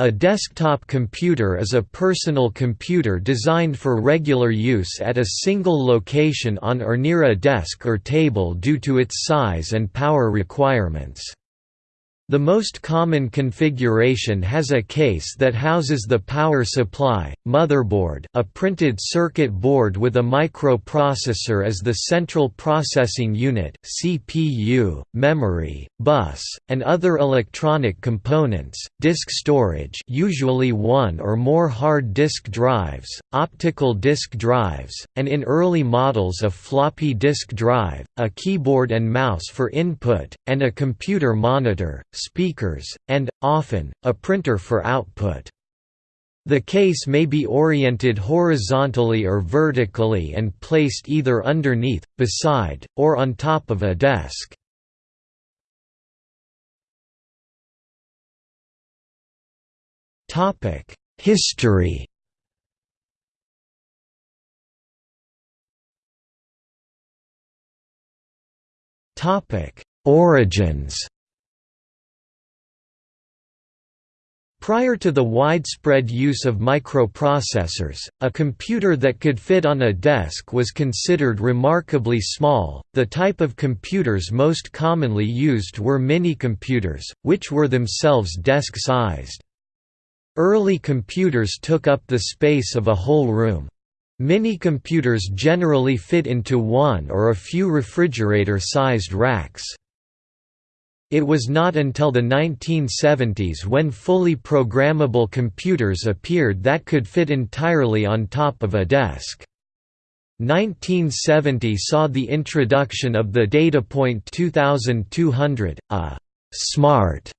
A desktop computer is a personal computer designed for regular use at a single location on or near a desk or table due to its size and power requirements. The most common configuration has a case that houses the power supply, motherboard a printed circuit board with a microprocessor as the central processing unit CPU, memory, bus, and other electronic components, disk storage usually one or more hard disk drives, optical disk drives, and in early models a floppy disk drive, a keyboard and mouse for input, and a computer monitor speakers, and, often, a printer for output. The case may be oriented horizontally or vertically and placed either underneath, beside, or on top of a desk. History Origins Prior to the widespread use of microprocessors, a computer that could fit on a desk was considered remarkably small. The type of computers most commonly used were mini-computers, which were themselves desk-sized. Early computers took up the space of a whole room. Mini-computers generally fit into one or a few refrigerator-sized racks. It was not until the 1970s when fully programmable computers appeared that could fit entirely on top of a desk. 1970 saw the introduction of the Datapoint 2200, a «smart»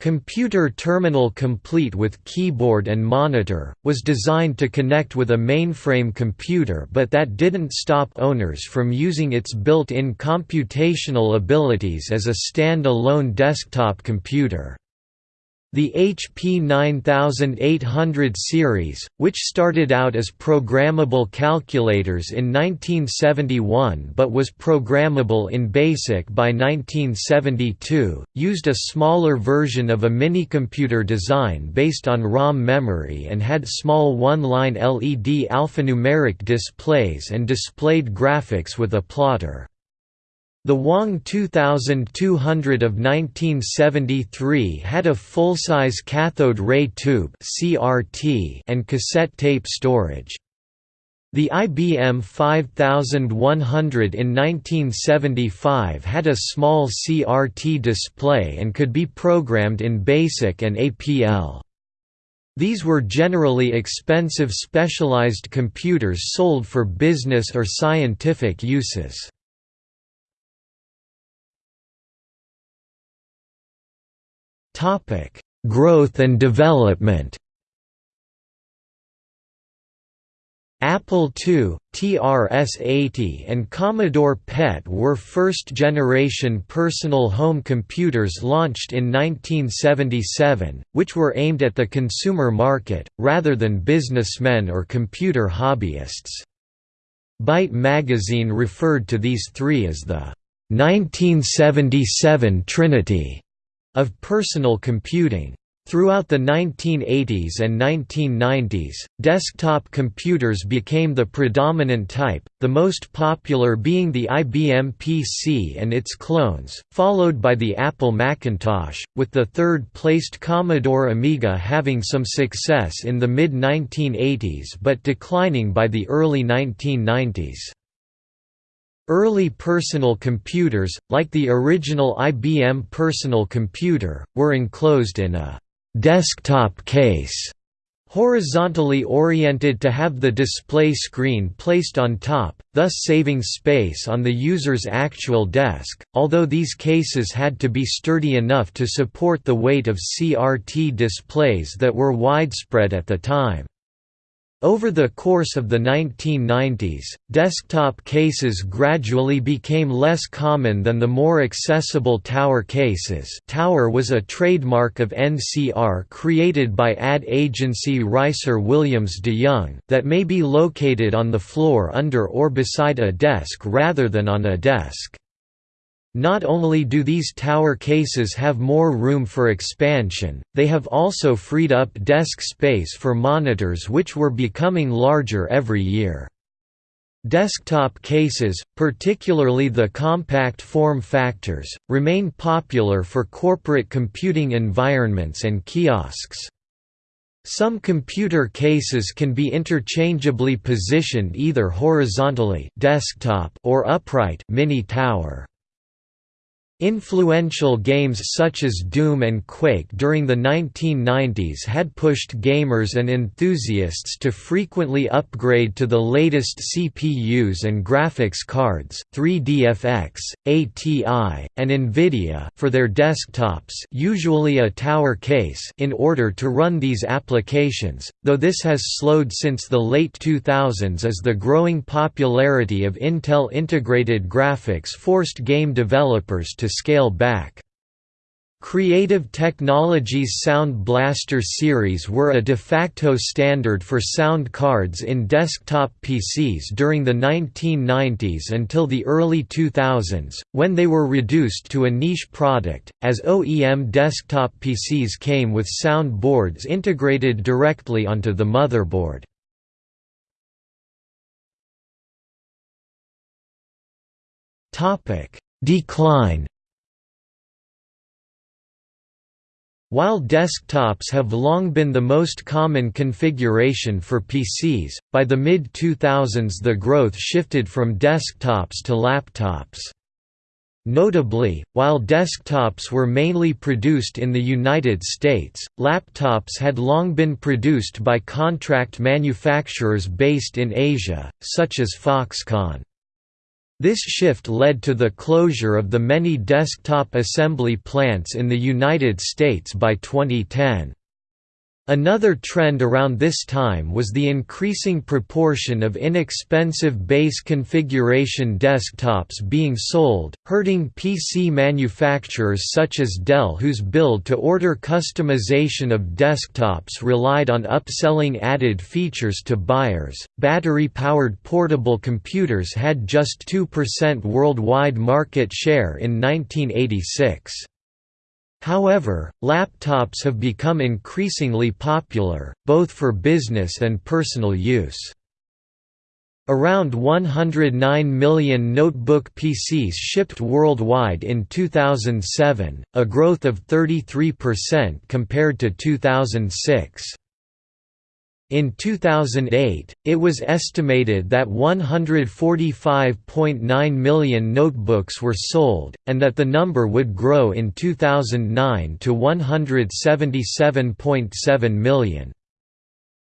Computer terminal complete with keyboard and monitor, was designed to connect with a mainframe computer but that didn't stop owners from using its built-in computational abilities as a stand-alone desktop computer. The HP 9800 series, which started out as programmable calculators in 1971 but was programmable in BASIC by 1972, used a smaller version of a minicomputer design based on ROM memory and had small one-line LED alphanumeric displays and displayed graphics with a plotter. The Wang 2200 of 1973 had a full-size cathode ray tube (CRT) and cassette tape storage. The IBM 5100 in 1975 had a small CRT display and could be programmed in BASIC and APL. These were generally expensive specialized computers sold for business or scientific uses. Topic: Growth and development. Apple II, TRS-80 and Commodore PET were first-generation personal home computers launched in 1977, which were aimed at the consumer market, rather than businessmen or computer hobbyists. Byte magazine referred to these three as the 1977 Trinity of personal computing. Throughout the 1980s and 1990s, desktop computers became the predominant type, the most popular being the IBM PC and its clones, followed by the Apple Macintosh, with the third-placed Commodore Amiga having some success in the mid-1980s but declining by the early 1990s. Early personal computers, like the original IBM personal computer, were enclosed in a «desktop case» horizontally oriented to have the display screen placed on top, thus saving space on the user's actual desk, although these cases had to be sturdy enough to support the weight of CRT displays that were widespread at the time. Over the course of the 1990s, desktop cases gradually became less common than the more accessible tower cases tower was a trademark of NCR created by ad agency Reisser Williams de Young that may be located on the floor under or beside a desk rather than on a desk. Not only do these tower cases have more room for expansion, they have also freed up desk space for monitors which were becoming larger every year. Desktop cases, particularly the compact form factors, remain popular for corporate computing environments and kiosks. Some computer cases can be interchangeably positioned either horizontally desktop or upright mini tower. Influential games such as Doom and Quake during the 1990s had pushed gamers and enthusiasts to frequently upgrade to the latest CPUs and graphics cards 3DFX, ATI, and NVIDIA for their desktops usually a tower case in order to run these applications, though this has slowed since the late 2000s as the growing popularity of Intel integrated graphics forced game developers to scale back. Creative Technologies Sound Blaster series were a de facto standard for sound cards in desktop PCs during the 1990s until the early 2000s, when they were reduced to a niche product, as OEM desktop PCs came with sound boards integrated directly onto the motherboard. Decline While desktops have long been the most common configuration for PCs, by the mid-2000s the growth shifted from desktops to laptops. Notably, while desktops were mainly produced in the United States, laptops had long been produced by contract manufacturers based in Asia, such as Foxconn. This shift led to the closure of the many desktop assembly plants in the United States by 2010. Another trend around this time was the increasing proportion of inexpensive base configuration desktops being sold, hurting PC manufacturers such as Dell whose build-to-order customization of desktops relied on upselling added features to buyers. Battery-powered portable computers had just 2% worldwide market share in 1986. However, laptops have become increasingly popular, both for business and personal use. Around 109 million notebook PCs shipped worldwide in 2007, a growth of 33% compared to 2006. In 2008, it was estimated that 145.9 million notebooks were sold, and that the number would grow in 2009 to 177.7 million.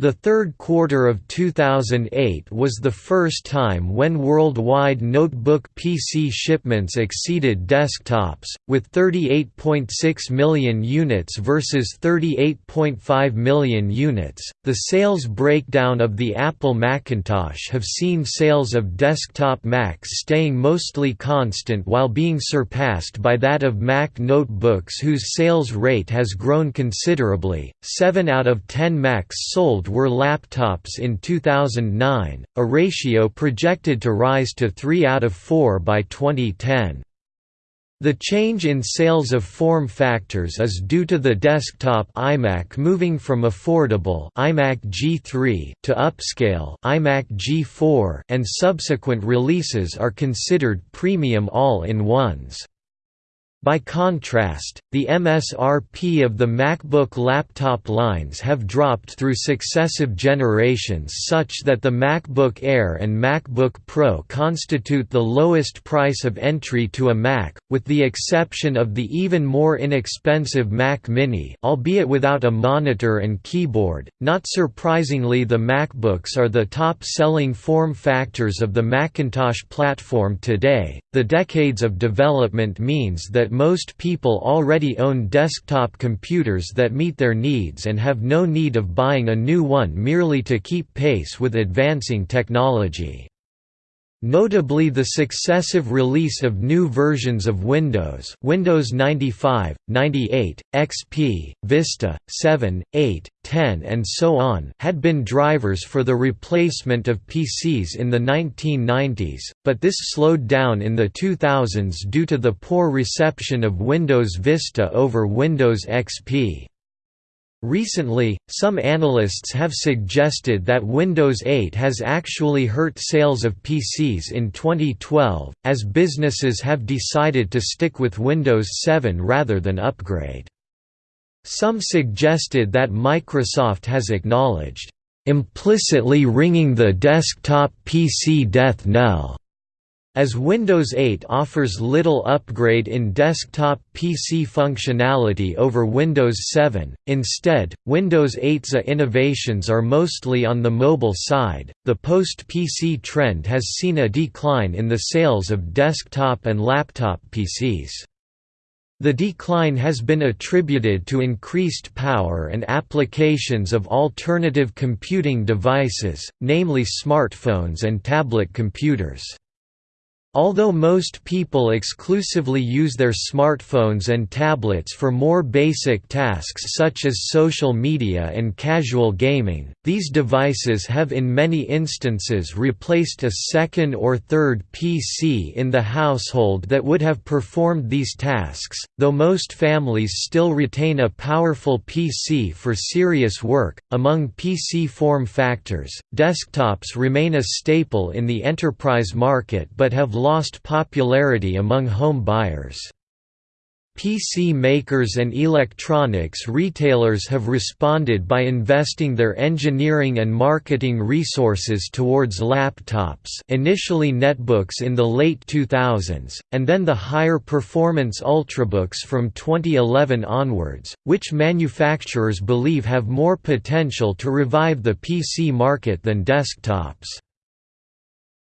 The third quarter of 2008 was the first time when worldwide notebook PC shipments exceeded desktops, with 38.6 million units versus 38.5 million units. The sales breakdown of the Apple Macintosh have seen sales of desktop Macs staying mostly constant while being surpassed by that of Mac notebooks whose sales rate has grown considerably. 7 out of 10 Macs sold were laptops in 2009, a ratio projected to rise to 3 out of 4 by 2010. The change in sales of form factors is due to the desktop iMac moving from affordable iMac G3 to upscale iMac G4 and subsequent releases are considered premium all-in-ones. By contrast, the MSRP of the MacBook laptop lines have dropped through successive generations such that the MacBook Air and MacBook Pro constitute the lowest price of entry to a Mac, with the exception of the even more inexpensive Mac Mini albeit without a monitor and keyboard. Not surprisingly the MacBooks are the top-selling form factors of the Macintosh platform today. The decades of development means that most people already own desktop computers that meet their needs and have no need of buying a new one merely to keep pace with advancing technology. Notably the successive release of new versions of Windows Windows 95, 98, XP, Vista, 7, 8, 10 and so on had been drivers for the replacement of PCs in the 1990s, but this slowed down in the 2000s due to the poor reception of Windows Vista over Windows XP. Recently, some analysts have suggested that Windows 8 has actually hurt sales of PCs in 2012, as businesses have decided to stick with Windows 7 rather than upgrade. Some suggested that Microsoft has acknowledged, "...implicitly ringing the desktop PC death knell." As Windows 8 offers little upgrade in desktop PC functionality over Windows 7, instead, Windows 8's innovations are mostly on the mobile side. The post PC trend has seen a decline in the sales of desktop and laptop PCs. The decline has been attributed to increased power and applications of alternative computing devices, namely smartphones and tablet computers. Although most people exclusively use their smartphones and tablets for more basic tasks such as social media and casual gaming, these devices have in many instances replaced a second or third PC in the household that would have performed these tasks, though most families still retain a powerful PC for serious work. Among PC form factors, desktops remain a staple in the enterprise market but have lost popularity among home buyers. PC makers and electronics retailers have responded by investing their engineering and marketing resources towards laptops initially netbooks in the late 2000s, and then the higher performance ultrabooks from 2011 onwards, which manufacturers believe have more potential to revive the PC market than desktops.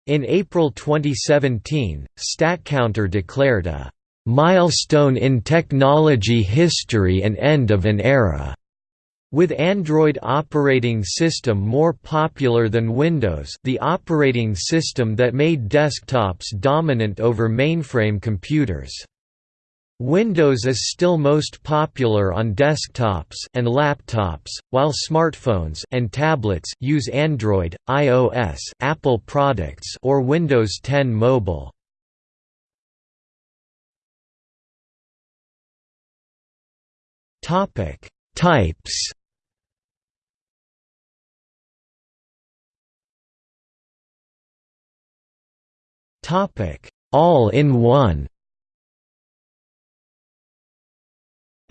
In April 2017, StatCounter declared a "...milestone in technology history and end of an era." With Android operating system more popular than Windows the operating system that made desktops dominant over mainframe computers. Windows is still most popular on desktops and laptops, while smartphones and tablets use Android, iOS, Apple products or Windows 10 Mobile. Topic: Types. Topic: All-in-one.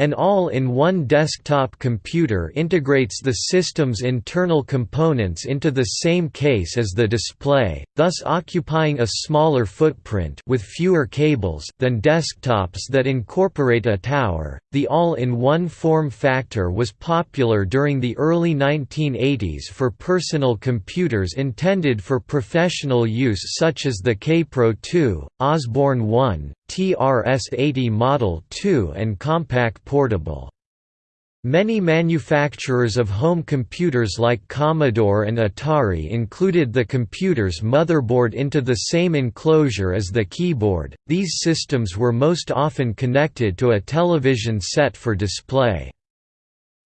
An all-in-one desktop computer integrates the system's internal components into the same case as the display, thus occupying a smaller footprint with fewer cables than desktops that incorporate a tower. The all-in-one form factor was popular during the early 1980s for personal computers intended for professional use such as the Kaypro 2, Osborne 1, TRS-80 Model 2 and Compaq Portable. Many manufacturers of home computers like Commodore and Atari included the computer's motherboard into the same enclosure as the keyboard. These systems were most often connected to a television set for display.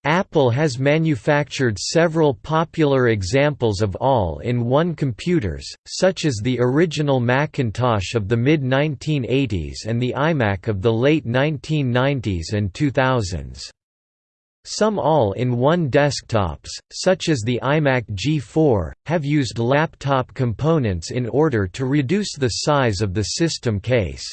Apple has manufactured several popular examples of all-in-one computers, such as the original Macintosh of the mid-1980s and the iMac of the late 1990s and 2000s. Some all-in-one desktops, such as the iMac G4, have used laptop components in order to reduce the size of the system case.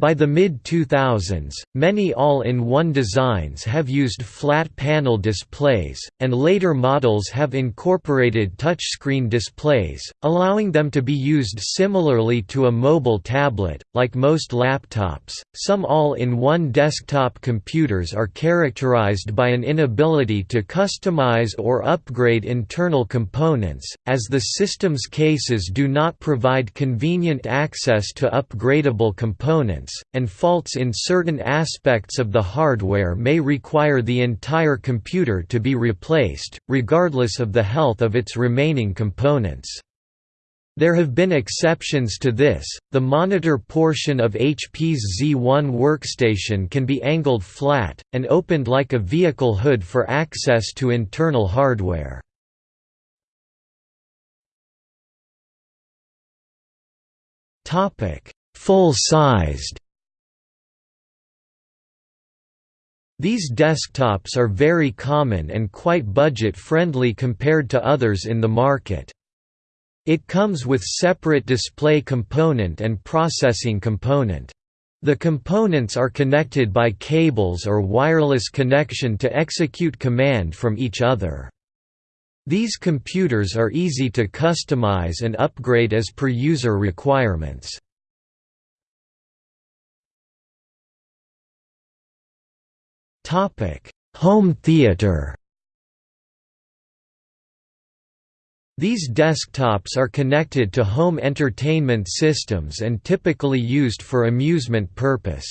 By the mid-2000s, many all-in-one designs have used flat panel displays, and later models have incorporated touchscreen displays, allowing them to be used similarly to a mobile tablet. Like most laptops, some all-in-one desktop computers are characterized by an inability to customize or upgrade internal components, as the system's cases do not provide convenient access to upgradable components and faults in certain aspects of the hardware may require the entire computer to be replaced, regardless of the health of its remaining components. There have been exceptions to this, the monitor portion of HP's Z1 workstation can be angled flat, and opened like a vehicle hood for access to internal hardware. Full-sized These desktops are very common and quite budget-friendly compared to others in the market. It comes with separate display component and processing component. The components are connected by cables or wireless connection to execute command from each other. These computers are easy to customize and upgrade as per user requirements. Home theater These desktops are connected to home entertainment systems and typically used for amusement purpose.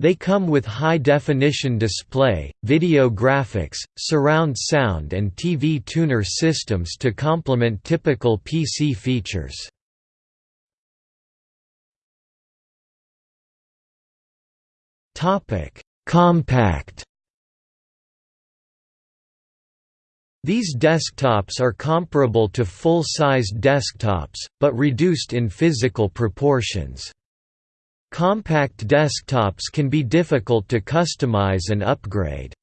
They come with high-definition display, video graphics, surround sound and TV tuner systems to complement typical PC features. Compact These desktops are comparable to full-sized desktops, but reduced in physical proportions. Compact desktops can be difficult to customize and upgrade.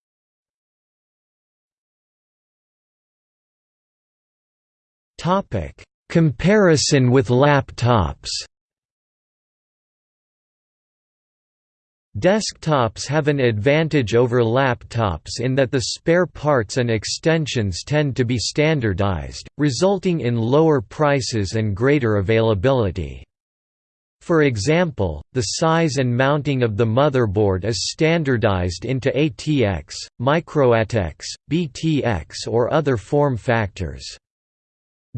Comparison with laptops Desktops have an advantage over laptops in that the spare parts and extensions tend to be standardized, resulting in lower prices and greater availability. For example, the size and mounting of the motherboard is standardized into ATX, MicroATX, BTX or other form factors.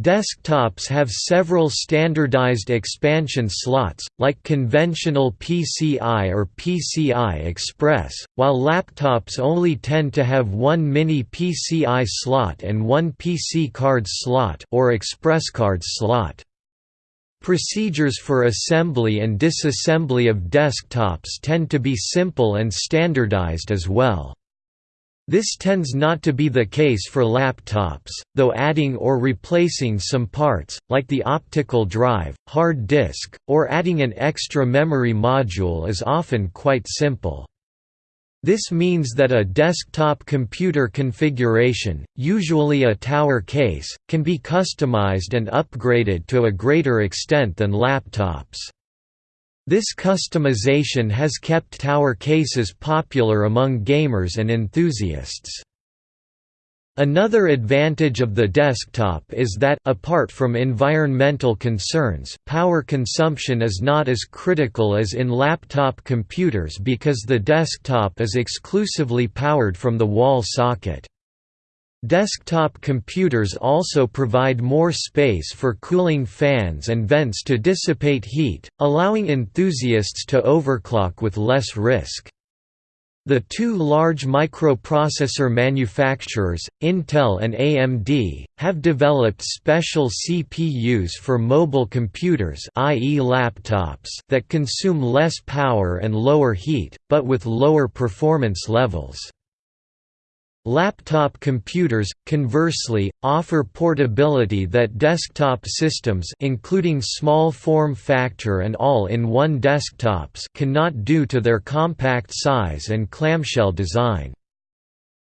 Desktops have several standardized expansion slots, like conventional PCI or PCI Express, while laptops only tend to have one mini PCI slot and one PC card slot or express card slot. Procedures for assembly and disassembly of desktops tend to be simple and standardized as well. This tends not to be the case for laptops, though adding or replacing some parts, like the optical drive, hard disk, or adding an extra memory module is often quite simple. This means that a desktop computer configuration, usually a tower case, can be customized and upgraded to a greater extent than laptops. This customization has kept tower cases popular among gamers and enthusiasts. Another advantage of the desktop is that, apart from environmental concerns, power consumption is not as critical as in laptop computers because the desktop is exclusively powered from the wall socket. Desktop computers also provide more space for cooling fans and vents to dissipate heat, allowing enthusiasts to overclock with less risk. The two large microprocessor manufacturers, Intel and AMD, have developed special CPUs for mobile computers i.e. laptops that consume less power and lower heat, but with lower performance levels. Laptop computers, conversely, offer portability that desktop systems including small form factor and all-in-one desktops cannot due to their compact size and clamshell design.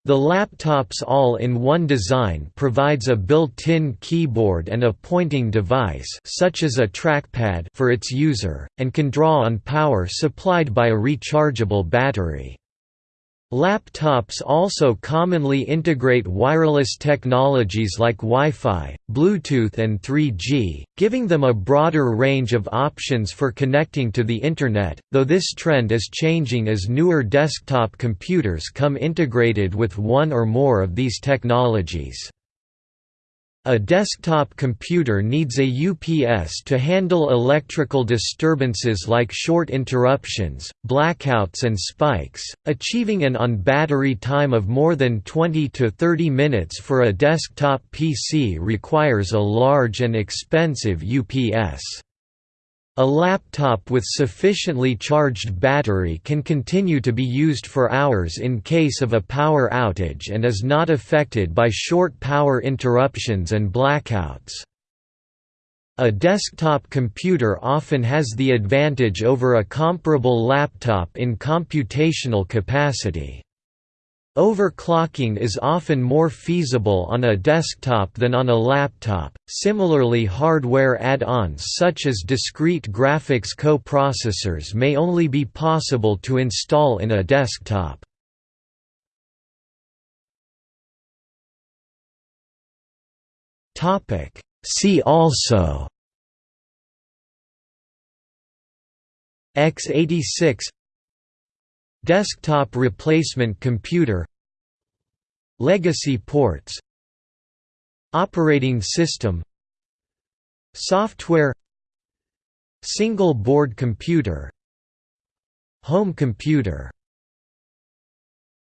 The laptop's all-in-one design provides a built-in keyboard and a pointing device such as a trackpad for its user, and can draw on power supplied by a rechargeable battery. Laptops also commonly integrate wireless technologies like Wi-Fi, Bluetooth and 3G, giving them a broader range of options for connecting to the Internet, though this trend is changing as newer desktop computers come integrated with one or more of these technologies. A desktop computer needs a UPS to handle electrical disturbances like short interruptions, blackouts and spikes. Achieving an on-battery time of more than 20 to 30 minutes for a desktop PC requires a large and expensive UPS. A laptop with sufficiently charged battery can continue to be used for hours in case of a power outage and is not affected by short power interruptions and blackouts. A desktop computer often has the advantage over a comparable laptop in computational capacity. Overclocking is often more feasible on a desktop than on a laptop. Similarly, hardware add-ons such as discrete graphics co-processors may only be possible to install in a desktop. See also x86 Desktop replacement computer Legacy ports Operating system Software Single board computer Home computer